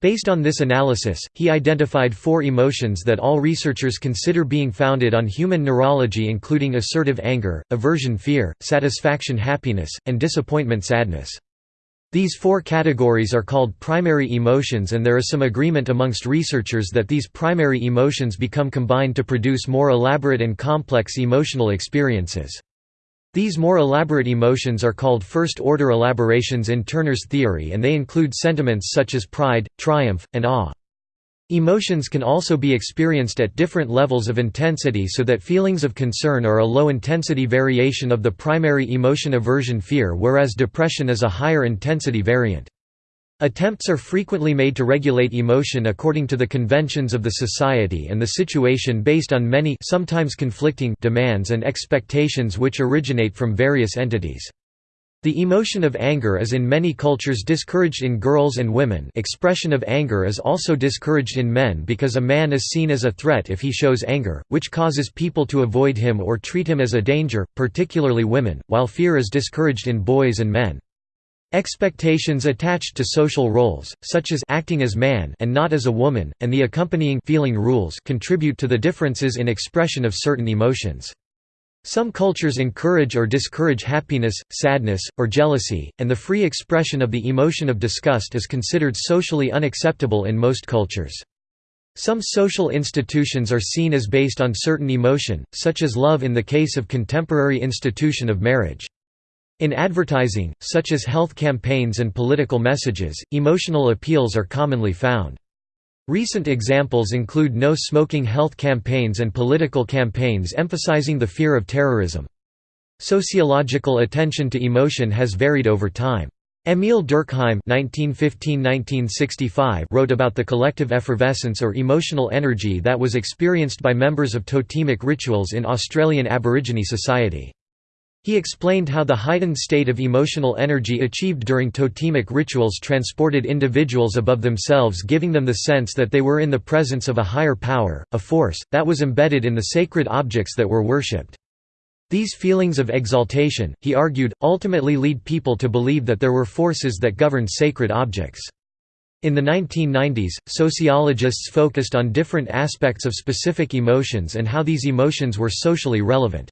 Based on this analysis, he identified four emotions that all researchers consider being founded on human neurology including assertive anger, aversion fear, satisfaction happiness, and disappointment sadness. These four categories are called primary emotions and there is some agreement amongst researchers that these primary emotions become combined to produce more elaborate and complex emotional experiences. These more elaborate emotions are called first-order elaborations in Turner's theory and they include sentiments such as pride, triumph, and awe. Emotions can also be experienced at different levels of intensity so that feelings of concern are a low-intensity variation of the primary emotion aversion fear whereas depression is a higher intensity variant. Attempts are frequently made to regulate emotion according to the conventions of the society and the situation based on many sometimes conflicting demands and expectations which originate from various entities. The emotion of anger is in many cultures discouraged in girls and women expression of anger is also discouraged in men because a man is seen as a threat if he shows anger, which causes people to avoid him or treat him as a danger, particularly women, while fear is discouraged in boys and men. Expectations attached to social roles, such as acting as man and not as a woman, and the accompanying feeling rules contribute to the differences in expression of certain emotions. Some cultures encourage or discourage happiness, sadness, or jealousy, and the free expression of the emotion of disgust is considered socially unacceptable in most cultures. Some social institutions are seen as based on certain emotion, such as love in the case of contemporary institution of marriage. In advertising, such as health campaigns and political messages, emotional appeals are commonly found. Recent examples include no-smoking health campaigns and political campaigns emphasizing the fear of terrorism. Sociological attention to emotion has varied over time. Émile Durkheim (1915–1965) wrote about the collective effervescence or emotional energy that was experienced by members of totemic rituals in Australian Aborigine society. He explained how the heightened state of emotional energy achieved during totemic rituals transported individuals above themselves giving them the sense that they were in the presence of a higher power, a force, that was embedded in the sacred objects that were worshipped. These feelings of exaltation, he argued, ultimately lead people to believe that there were forces that governed sacred objects. In the 1990s, sociologists focused on different aspects of specific emotions and how these emotions were socially relevant.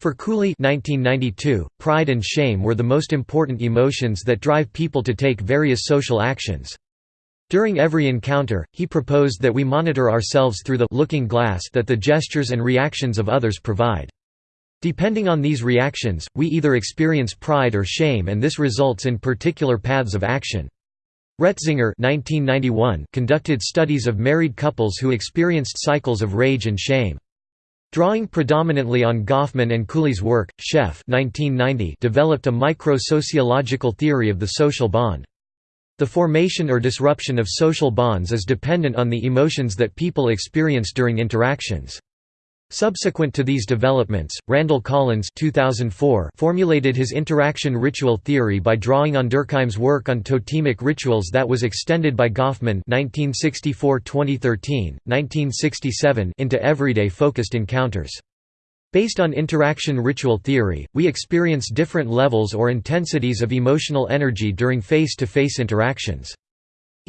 For Cooley 1992, pride and shame were the most important emotions that drive people to take various social actions. During every encounter, he proposed that we monitor ourselves through the looking glass that the gestures and reactions of others provide. Depending on these reactions, we either experience pride or shame and this results in particular paths of action. Retzinger 1991 conducted studies of married couples who experienced cycles of rage and shame. Drawing predominantly on Goffman and Cooley's work, Scheff developed a micro-sociological theory of the social bond. The formation or disruption of social bonds is dependent on the emotions that people experience during interactions. Subsequent to these developments, Randall Collins 2004 formulated his interaction ritual theory by drawing on Durkheim's work on totemic rituals that was extended by Goffman 1964–2013, 1967 into everyday focused encounters. Based on interaction ritual theory, we experience different levels or intensities of emotional energy during face-to-face -face interactions.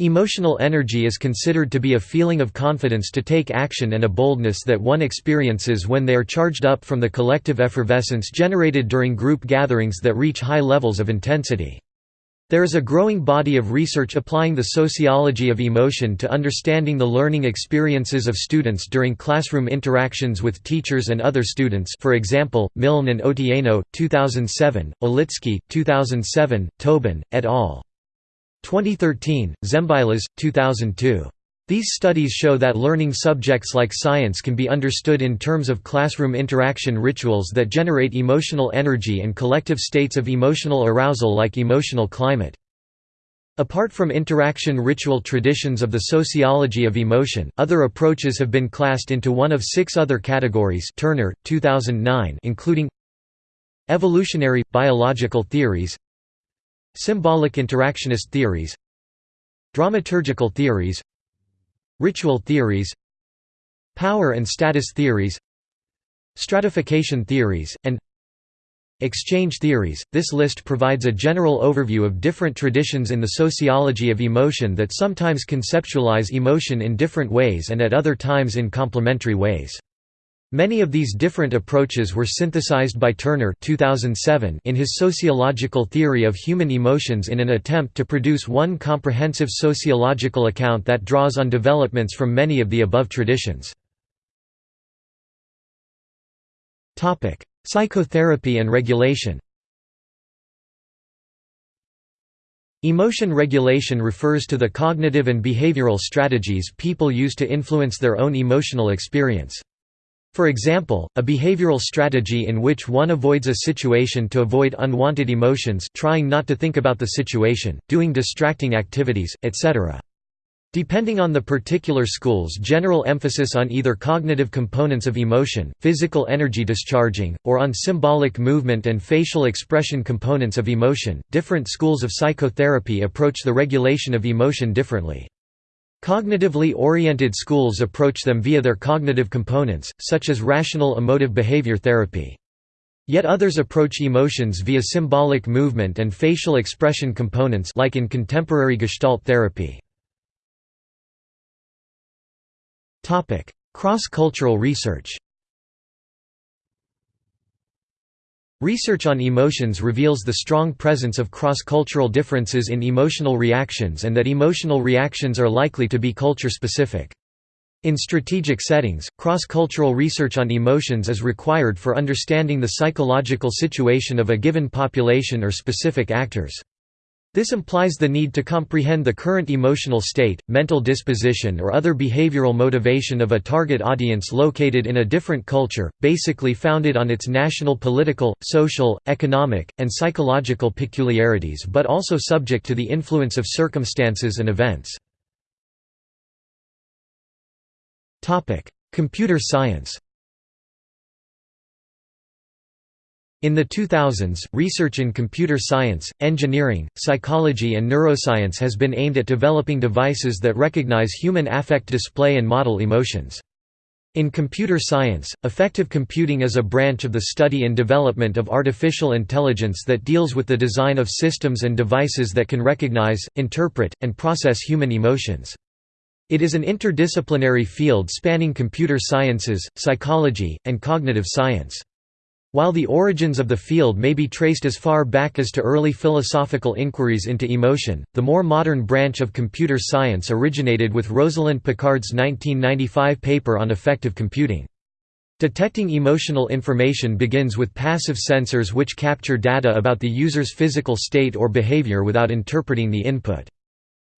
Emotional energy is considered to be a feeling of confidence to take action and a boldness that one experiences when they are charged up from the collective effervescence generated during group gatherings that reach high levels of intensity. There is a growing body of research applying the sociology of emotion to understanding the learning experiences of students during classroom interactions with teachers and other students for example, Milne and Otieno, 2007, Olitsky, 2007, Tobin, et al. 2013, Zembylas, 2002. These studies show that learning subjects like science can be understood in terms of classroom interaction rituals that generate emotional energy and collective states of emotional arousal like emotional climate. Apart from interaction ritual traditions of the sociology of emotion, other approaches have been classed into one of six other categories Turner, 2009 including Evolutionary, biological theories Symbolic interactionist theories Dramaturgical theories Ritual theories Power and status theories Stratification theories, and Exchange theories. This list provides a general overview of different traditions in the sociology of emotion that sometimes conceptualize emotion in different ways and at other times in complementary ways. Many of these different approaches were synthesized by Turner 2007 in his Sociological Theory of Human Emotions in an attempt to produce one comprehensive sociological account that draws on developments from many of the above traditions. Psychotherapy and regulation Emotion regulation refers to the cognitive and behavioral strategies people use to influence their own emotional experience. For example, a behavioral strategy in which one avoids a situation to avoid unwanted emotions trying not to think about the situation, doing distracting activities, etc. Depending on the particular school's general emphasis on either cognitive components of emotion, physical energy discharging, or on symbolic movement and facial expression components of emotion, different schools of psychotherapy approach the regulation of emotion differently. Cognitively oriented schools approach them via their cognitive components, such as rational emotive behavior therapy. Yet others approach emotions via symbolic movement and facial expression components like in contemporary Gestalt therapy. Cross-cultural research Research on emotions reveals the strong presence of cross-cultural differences in emotional reactions and that emotional reactions are likely to be culture-specific. In strategic settings, cross-cultural research on emotions is required for understanding the psychological situation of a given population or specific actors. This implies the need to comprehend the current emotional state, mental disposition or other behavioral motivation of a target audience located in a different culture, basically founded on its national political, social, economic, and psychological peculiarities but also subject to the influence of circumstances and events. Computer science In the 2000s, research in computer science, engineering, psychology and neuroscience has been aimed at developing devices that recognize human affect display and model emotions. In computer science, affective computing is a branch of the study and development of artificial intelligence that deals with the design of systems and devices that can recognize, interpret, and process human emotions. It is an interdisciplinary field spanning computer sciences, psychology, and cognitive science. While the origins of the field may be traced as far back as to early philosophical inquiries into emotion, the more modern branch of computer science originated with Rosalind Picard's 1995 paper on affective computing. Detecting emotional information begins with passive sensors which capture data about the user's physical state or behavior without interpreting the input.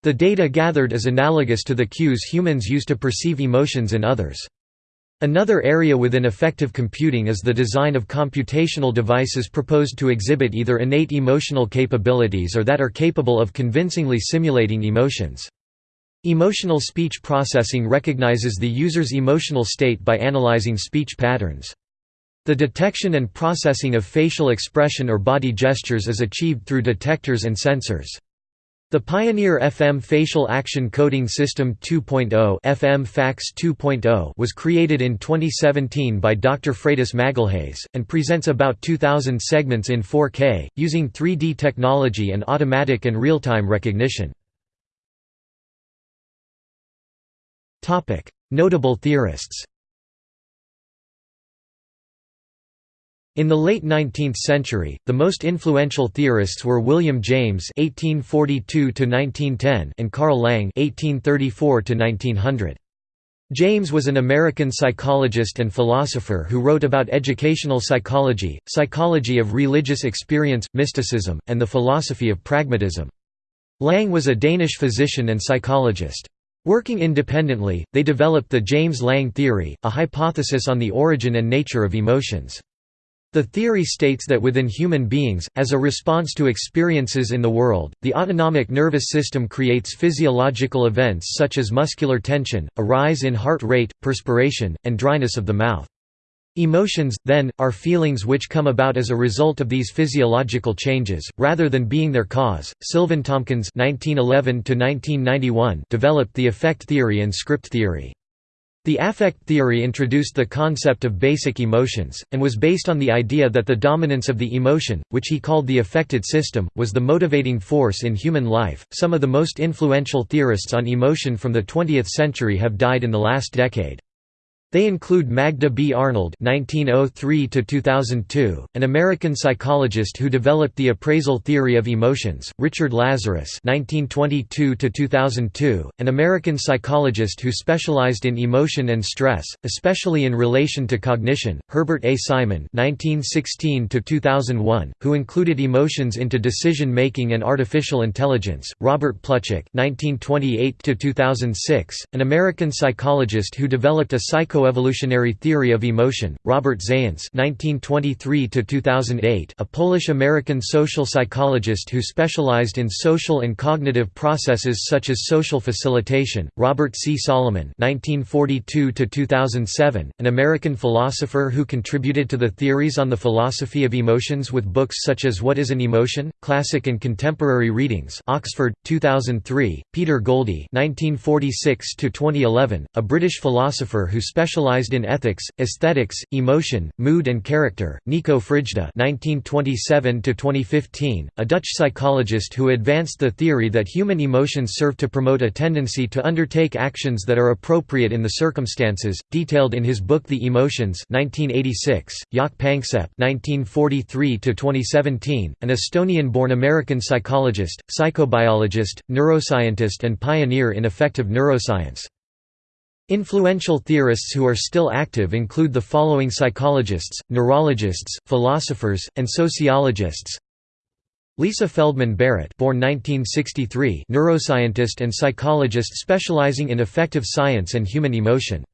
The data gathered is analogous to the cues humans use to perceive emotions in others. Another area within affective computing is the design of computational devices proposed to exhibit either innate emotional capabilities or that are capable of convincingly simulating emotions. Emotional speech processing recognizes the user's emotional state by analyzing speech patterns. The detection and processing of facial expression or body gestures is achieved through detectors and sensors. The Pioneer FM Facial Action Coding System 2.0 FM FACS 2.0 was created in 2017 by Dr. Freitas Magalhães, and presents about 2,000 segments in 4K, using 3D technology and automatic and real-time recognition. Notable theorists In the late 19th century, the most influential theorists were William James (1842–1910) and Carl Lange (1834–1900). James was an American psychologist and philosopher who wrote about educational psychology, psychology of religious experience, mysticism, and the philosophy of pragmatism. Lange was a Danish physician and psychologist. Working independently, they developed the James Lange theory, a hypothesis on the origin and nature of emotions. The theory states that within human beings, as a response to experiences in the world, the autonomic nervous system creates physiological events such as muscular tension, a rise in heart rate, perspiration, and dryness of the mouth. Emotions, then, are feelings which come about as a result of these physiological changes, rather than being their cause. Sylvan Tomkins (1911–1991) developed the affect theory and script theory. The affect theory introduced the concept of basic emotions, and was based on the idea that the dominance of the emotion, which he called the affected system, was the motivating force in human life. Some of the most influential theorists on emotion from the 20th century have died in the last decade. They include Magda B. Arnold (1903–2002), an American psychologist who developed the appraisal theory of emotions; Richard Lazarus (1922–2002), an American psychologist who specialized in emotion and stress, especially in relation to cognition; Herbert A. Simon (1916–2001), who included emotions into decision making and artificial intelligence; Robert Plutchik (1928–2006), an American psychologist who developed a psycho Psychoevolutionary Theory of Emotion, Robert Zajonc (1923–2008), a Polish-American social psychologist who specialized in social and cognitive processes such as social facilitation; Robert C. Solomon (1942–2007), an American philosopher who contributed to the theories on the philosophy of emotions with books such as What is an Emotion? Classic and Contemporary Readings, Oxford, 2003; Peter Goldie (1946–2011), a British philosopher who specialized specialized in ethics, aesthetics, emotion, mood and character. Nico Frijda (1927–2015), a Dutch psychologist who advanced the theory that human emotions serve to promote a tendency to undertake actions that are appropriate in the circumstances, detailed in his book The Emotions (1986). Jaak Panksepp (1943–2017), an Estonian-born American psychologist, psychobiologist, neuroscientist, and pioneer in affective neuroscience. Influential theorists who are still active include the following psychologists, neurologists, philosophers, and sociologists. Lisa Feldman Barrett born 1963 neuroscientist and psychologist specializing in affective science and human emotion.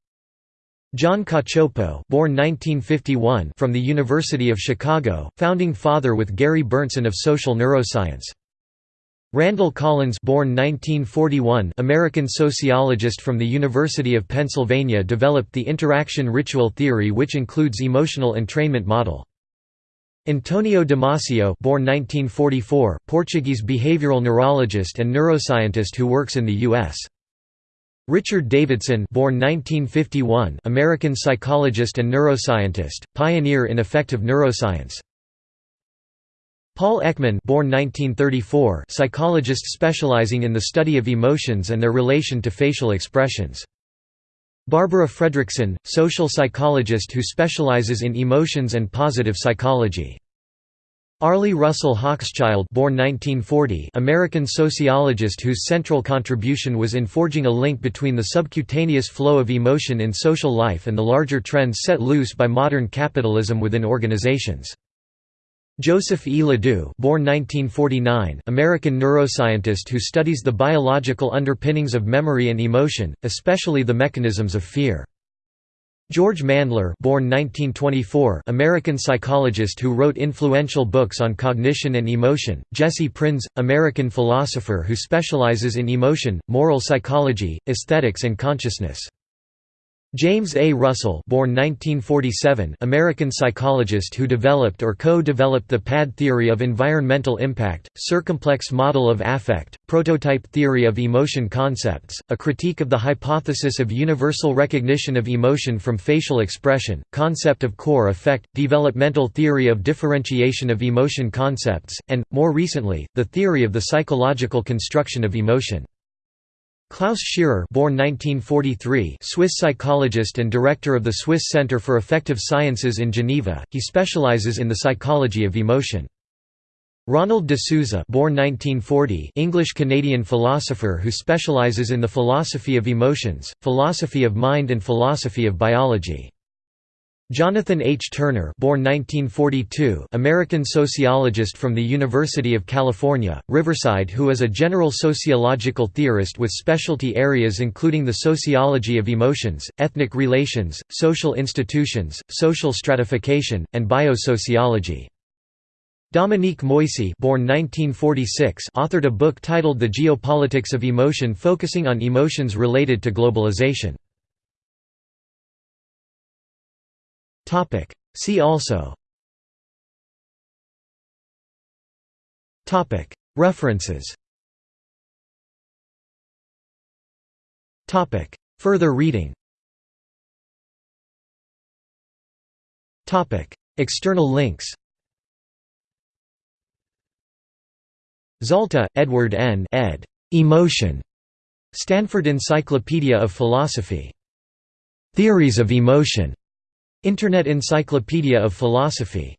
John Cacioppo born 1951 from the University of Chicago, founding father with Gary Berntson of social neuroscience. Randall Collins born 1941 American sociologist from the University of Pennsylvania developed the interaction ritual theory which includes emotional entrainment model. Antonio Damasio born 1944 Portuguese behavioral neurologist and neuroscientist who works in the U.S. Richard Davidson born 1951 American psychologist and neuroscientist, pioneer in affective neuroscience. Paul Ekman born 1934 psychologist specializing in the study of emotions and their relation to facial expressions. Barbara Fredrickson, social psychologist who specializes in emotions and positive psychology. Arlie Russell Hochschild born 1940 American sociologist whose central contribution was in forging a link between the subcutaneous flow of emotion in social life and the larger trends set loose by modern capitalism within organizations. Joseph E. LeDoux born 1949, American neuroscientist who studies the biological underpinnings of memory and emotion, especially the mechanisms of fear. George Mandler born 1924, American psychologist who wrote influential books on cognition and emotion, Jesse Prinz, American philosopher who specializes in emotion, moral psychology, aesthetics and consciousness. James A. Russell born 1947, American psychologist who developed or co-developed the PAD theory of environmental impact, circumplex model of affect, prototype theory of emotion concepts, a critique of the hypothesis of universal recognition of emotion from facial expression, concept of core affect, developmental theory of differentiation of emotion concepts, and, more recently, the theory of the psychological construction of emotion. Klaus Scherer born 1943 Swiss psychologist and director of the Swiss Center for Affective Sciences in Geneva, he specializes in the psychology of emotion. Ronald de Sousa born 1940 English-Canadian philosopher who specializes in the philosophy of emotions, philosophy of mind and philosophy of biology. Jonathan H. Turner born 1942, American sociologist from the University of California, Riverside who is a general sociological theorist with specialty areas including the sociology of emotions, ethnic relations, social institutions, social stratification, and biosociology. Dominique Moïsi born 1946 authored a book titled The Geopolitics of Emotion focusing on emotions related to globalization. See also References Further reading External links Zalta, Edward N. ed. Emotion. Stanford Encyclopedia of Philosophy. Theories of Emotion. Internet Encyclopedia of Philosophy